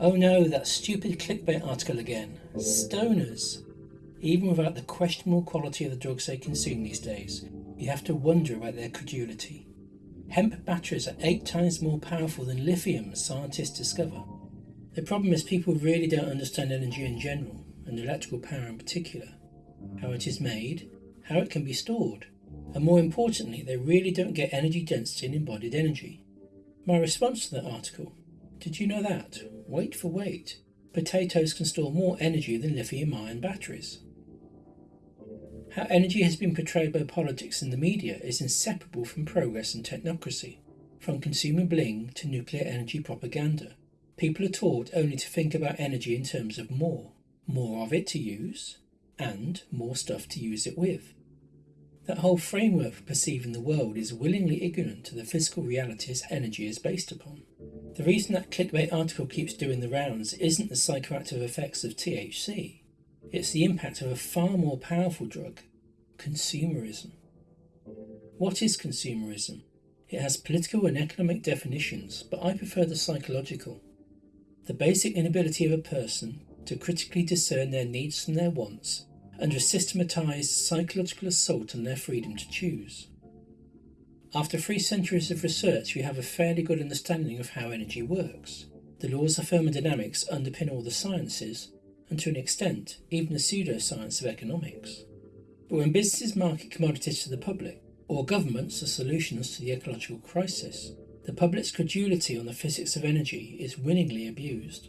Oh no, that stupid clickbait article again. Stoners. Even without the questionable quality of the drugs they consume these days, you have to wonder about their credulity. Hemp batteries are eight times more powerful than lithium, scientists discover. The problem is people really don't understand energy in general, and electrical power in particular. How it is made, how it can be stored, and more importantly, they really don't get energy density and embodied energy. My response to that article did you know that? Wait for weight. Potatoes can store more energy than lithium ion batteries. How energy has been portrayed by politics and the media is inseparable from progress and technocracy, from consumer bling to nuclear energy propaganda. People are taught only to think about energy in terms of more, more of it to use, and more stuff to use it with. That whole framework for perceiving the world is willingly ignorant to the physical realities energy is based upon. The reason that clickbait article keeps doing the rounds isn't the psychoactive effects of THC, it's the impact of a far more powerful drug, consumerism. What is consumerism? It has political and economic definitions, but I prefer the psychological. The basic inability of a person to critically discern their needs from their wants under a systematized psychological assault on their freedom to choose. After three centuries of research, we have a fairly good understanding of how energy works. The laws of thermodynamics underpin all the sciences, and to an extent, even the pseudoscience of economics. But when businesses market commodities to the public, or governments as solutions to the ecological crisis, the public's credulity on the physics of energy is winningly abused.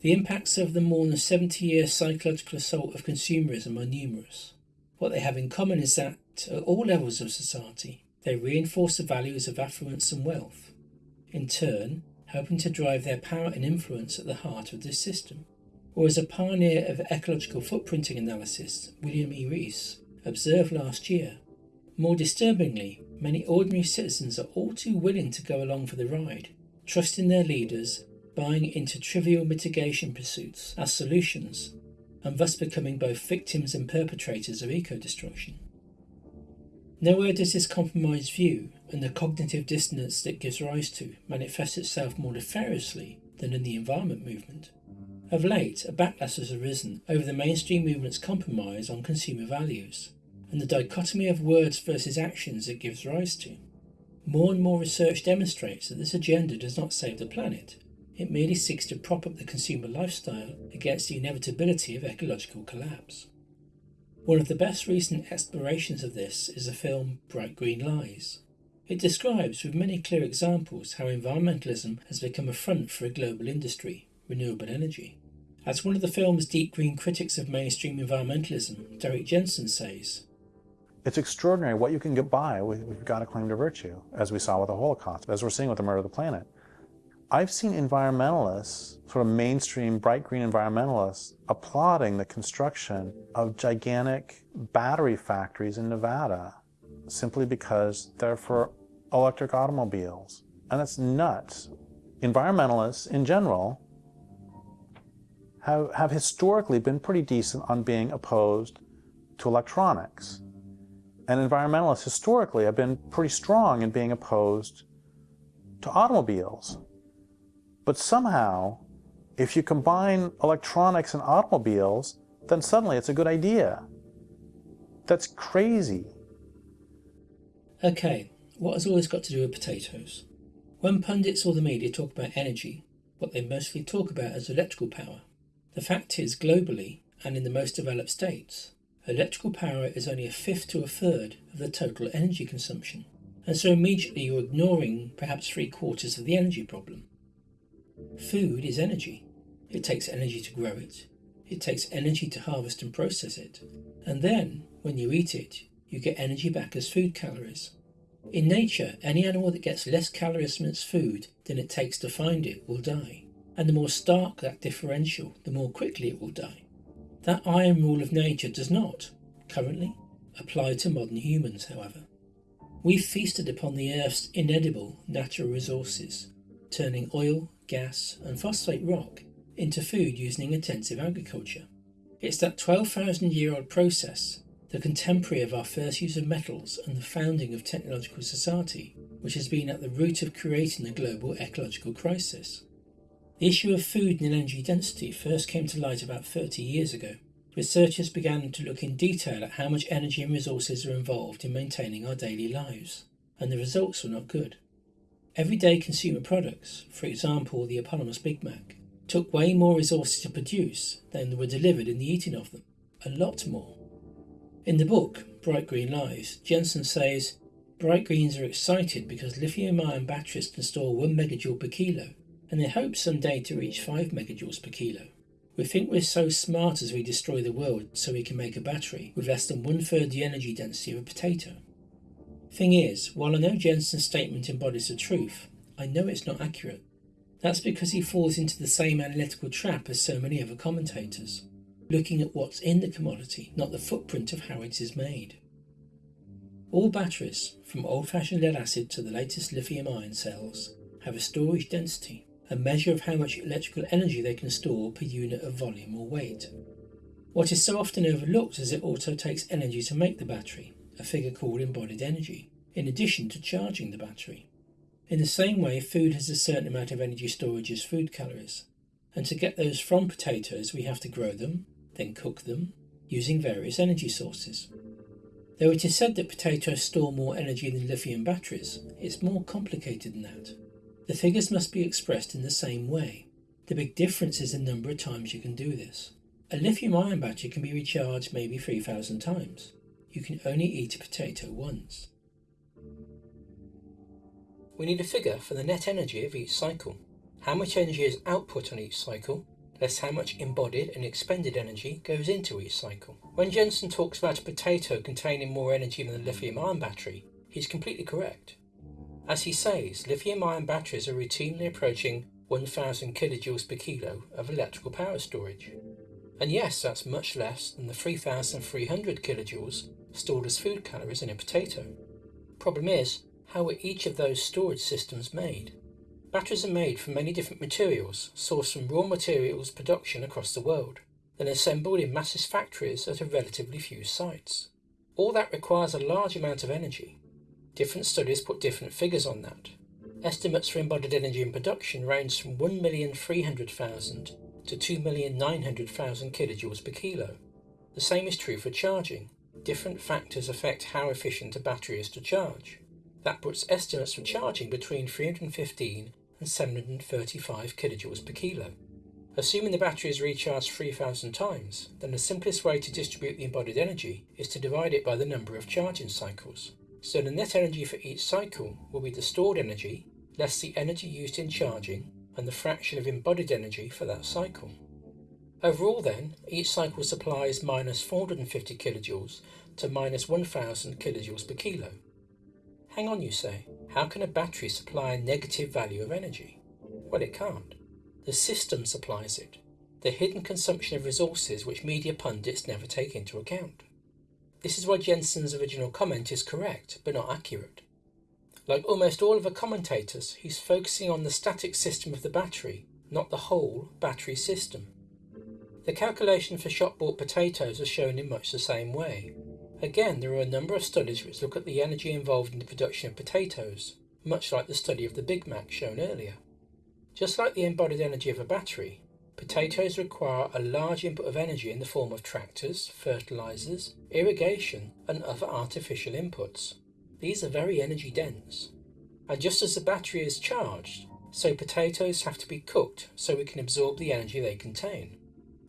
The impacts of the more than 70 year psychological assault of consumerism are numerous. What they have in common is that, at all levels of society, they reinforce the values of affluence and wealth, in turn, helping to drive their power and influence at the heart of this system. Or as a pioneer of ecological footprinting analysis, William E. Rees, observed last year, more disturbingly, many ordinary citizens are all too willing to go along for the ride, trusting their leaders buying into trivial mitigation pursuits as solutions, and thus becoming both victims and perpetrators of eco destruction. Nowhere does this compromised view and the cognitive dissonance that gives rise to manifest itself more nefariously than in the environment movement. Of late, a backlash has arisen over the mainstream movement's compromise on consumer values, and the dichotomy of words versus actions it gives rise to. More and more research demonstrates that this agenda does not save the planet, it merely seeks to prop up the consumer lifestyle against the inevitability of ecological collapse. One of the best recent explorations of this is the film Bright Green Lies. It describes with many clear examples how environmentalism has become a front for a global industry, renewable energy. As one of the film's deep green critics of mainstream environmentalism, Derrick Jensen says, It's extraordinary what you can get by with, got a claim to virtue, as we saw with the Holocaust, as we're seeing with the murder of the planet. I've seen environmentalists, sort of mainstream bright green environmentalists, applauding the construction of gigantic battery factories in Nevada simply because they're for electric automobiles. And that's nuts. Environmentalists in general have, have historically been pretty decent on being opposed to electronics. And environmentalists historically have been pretty strong in being opposed to automobiles. But somehow, if you combine electronics and automobiles, then suddenly it's a good idea. That's crazy. Okay, what has all this got to do with potatoes? When pundits or the media talk about energy, what they mostly talk about is electrical power. The fact is, globally, and in the most developed states, electrical power is only a fifth to a third of the total energy consumption. And so immediately you're ignoring perhaps three quarters of the energy problem. Food is energy. It takes energy to grow it. It takes energy to harvest and process it. And then, when you eat it, you get energy back as food calories. In nature, any animal that gets less calories from its food than it takes to find it will die. And the more stark that differential, the more quickly it will die. That iron rule of nature does not, currently, apply to modern humans, however. We've feasted upon the Earth's inedible natural resources, turning oil, gas, and phosphate rock into food using intensive agriculture. It's that 12,000 year old process the contemporary of our first use of metals and the founding of technological society, which has been at the root of creating the global ecological crisis. The issue of food and energy density first came to light about 30 years ago. Researchers began to look in detail at how much energy and resources are involved in maintaining our daily lives, and the results were not good. Everyday consumer products, for example the eponymous Big Mac, took way more resources to produce than were delivered in the eating of them. A lot more. In the book, Bright Green Lies, Jensen says, Bright Greens are excited because lithium ion batteries can store 1 megajoule per kilo, and they hope someday to reach 5 megajoules per kilo. We think we're so smart as we destroy the world so we can make a battery with less than one third the energy density of a potato. Thing is, while I know Jensen's statement embodies the truth, I know it's not accurate. That's because he falls into the same analytical trap as so many other commentators looking at what's in the commodity, not the footprint of how it is made. All batteries, from old fashioned lead acid to the latest lithium ion cells, have a storage density, a measure of how much electrical energy they can store per unit of volume or weight. What is so often overlooked is it also takes energy to make the battery, a figure called embodied energy, in addition to charging the battery. In the same way, food has a certain amount of energy storage as food calories, and to get those from potatoes, we have to grow them, then cook them using various energy sources. Though it is said that potatoes store more energy than lithium batteries, it's more complicated than that. The figures must be expressed in the same way. The big difference is the number of times you can do this. A lithium ion battery can be recharged maybe 3,000 times. You can only eat a potato once. We need a figure for the net energy of each cycle. How much energy is output on each cycle less how much embodied and expended energy goes into each cycle. When Jensen talks about a potato containing more energy than a lithium ion battery, he's completely correct. As he says, lithium ion batteries are routinely approaching 1000 kilojoules per kilo of electrical power storage. And yes, that's much less than the 3300 kilojoules stored as food calories in a potato. Problem is, how are each of those storage systems made? Batteries are made from many different materials, sourced from raw materials production across the world, then assembled in massive factories at a relatively few sites. All that requires a large amount of energy. Different studies put different figures on that. Estimates for embodied energy in production range from 1,300,000 to 2,900,000 kilojoules per kilo. The same is true for charging. Different factors affect how efficient a battery is to charge. That puts estimates for charging between 315 and 735 kilojoules per kilo. Assuming the battery is recharged 3000 times, then the simplest way to distribute the embodied energy is to divide it by the number of charging cycles. So the net energy for each cycle will be the stored energy less the energy used in charging and the fraction of embodied energy for that cycle. Overall then, each cycle supplies minus 450 kilojoules to minus 1000 kilojoules per kilo. Hang on, you say. How can a battery supply a negative value of energy? Well, it can't. The system supplies it, the hidden consumption of resources which media pundits never take into account. This is why Jensen's original comment is correct, but not accurate. Like almost all of the commentators, he's focusing on the static system of the battery, not the whole battery system. The calculation for shop bought potatoes are shown in much the same way, Again, there are a number of studies which look at the energy involved in the production of potatoes, much like the study of the Big Mac shown earlier. Just like the embodied energy of a battery, potatoes require a large input of energy in the form of tractors, fertilizers, irrigation, and other artificial inputs. These are very energy dense. And just as the battery is charged, so potatoes have to be cooked so we can absorb the energy they contain.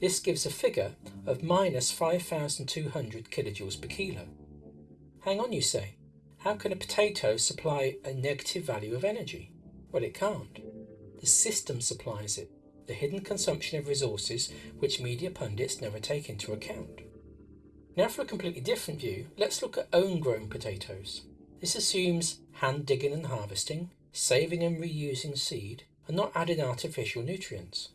This gives a figure of minus 5,200 kilojoules per kilo. Hang on, you say. How can a potato supply a negative value of energy? Well, it can't. The system supplies it, the hidden consumption of resources which media pundits never take into account. Now, for a completely different view, let's look at own grown potatoes. This assumes hand digging and harvesting, saving and reusing seed, and not adding artificial nutrients.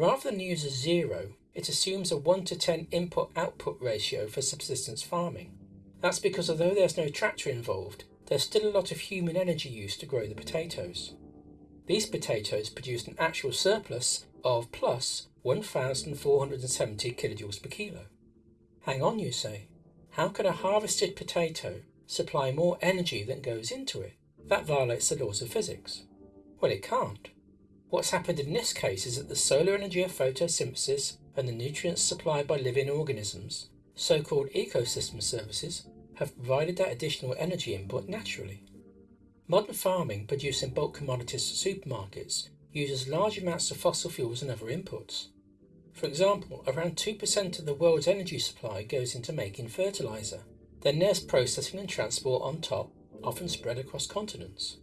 Rather than use a zero, it assumes a 1 to 10 input output ratio for subsistence farming. That's because although there's no tractor involved, there's still a lot of human energy used to grow the potatoes. These potatoes produced an actual surplus of plus 1,470 kilojoules per kilo. Hang on, you say. How can a harvested potato supply more energy than goes into it? That violates the laws of physics. Well, it can't. What's happened in this case is that the solar energy of photosynthesis and the nutrients supplied by living organisms, so called ecosystem services, have provided that additional energy input naturally. Modern farming producing bulk commodities for supermarkets uses large amounts of fossil fuels and other inputs. For example, around 2% of the world's energy supply goes into making fertilizer. Then there's processing and transport on top, often spread across continents.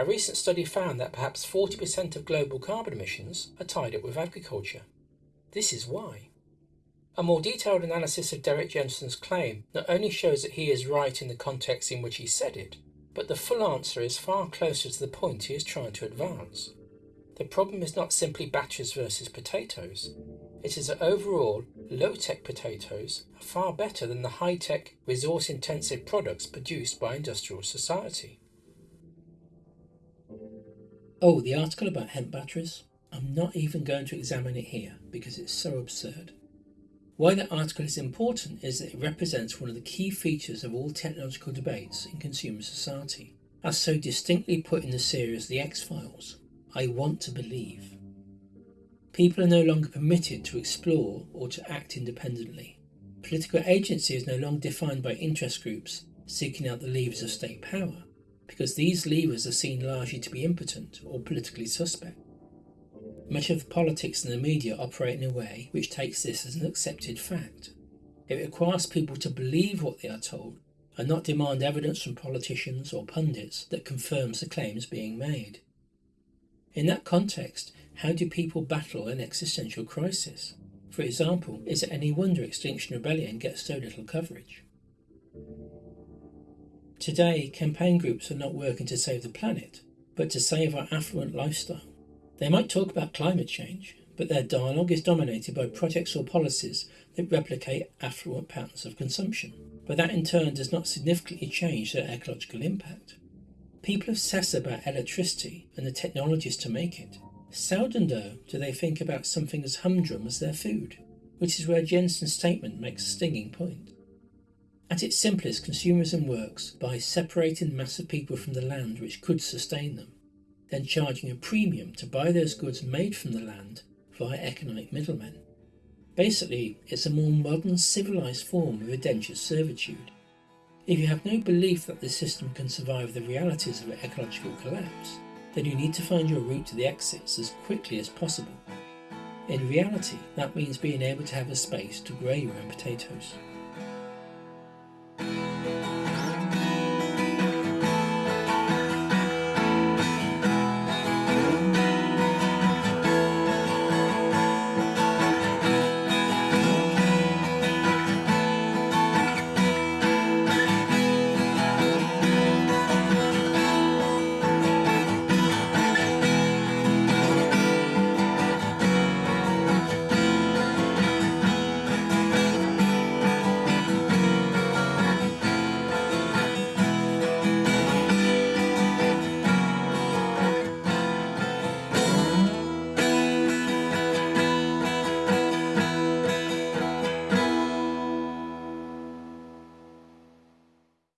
A recent study found that perhaps 40% of global carbon emissions are tied up with agriculture. This is why. A more detailed analysis of Derrick Jensen's claim not only shows that he is right in the context in which he said it, but the full answer is far closer to the point he is trying to advance. The problem is not simply batches versus potatoes. It is that overall, low tech potatoes are far better than the high tech, resource intensive products produced by industrial society. Oh, the article about hemp batteries? I'm not even going to examine it here because it's so absurd. Why that article is important is that it represents one of the key features of all technological debates in consumer society, as so distinctly put in the series The X Files I Want to Believe. People are no longer permitted to explore or to act independently. Political agency is no longer defined by interest groups seeking out the levers of state power, because these levers are seen largely to be impotent or politically suspect. Much of the politics and the media operate in a way which takes this as an accepted fact. It requires people to believe what they are told and not demand evidence from politicians or pundits that confirms the claims being made. In that context, how do people battle an existential crisis? For example, is it any wonder Extinction Rebellion gets so little coverage? Today, campaign groups are not working to save the planet, but to save our affluent lifestyle. They might talk about climate change, but their dialogue is dominated by projects or policies that replicate affluent patterns of consumption, but that in turn does not significantly change their ecological impact. People obsess about electricity and the technologies to make it. Seldom, though, do they think about something as humdrum as their food, which is where Jensen's statement makes a stinging point. At its simplest, consumerism works by separating the mass of people from the land which could sustain them then charging a premium to buy those goods made from the land via economic middlemen. Basically, it's a more modern, civilized form of indentured servitude. If you have no belief that this system can survive the realities of ecological collapse, then you need to find your route to the exits as quickly as possible. In reality, that means being able to have a space to grow your own potatoes.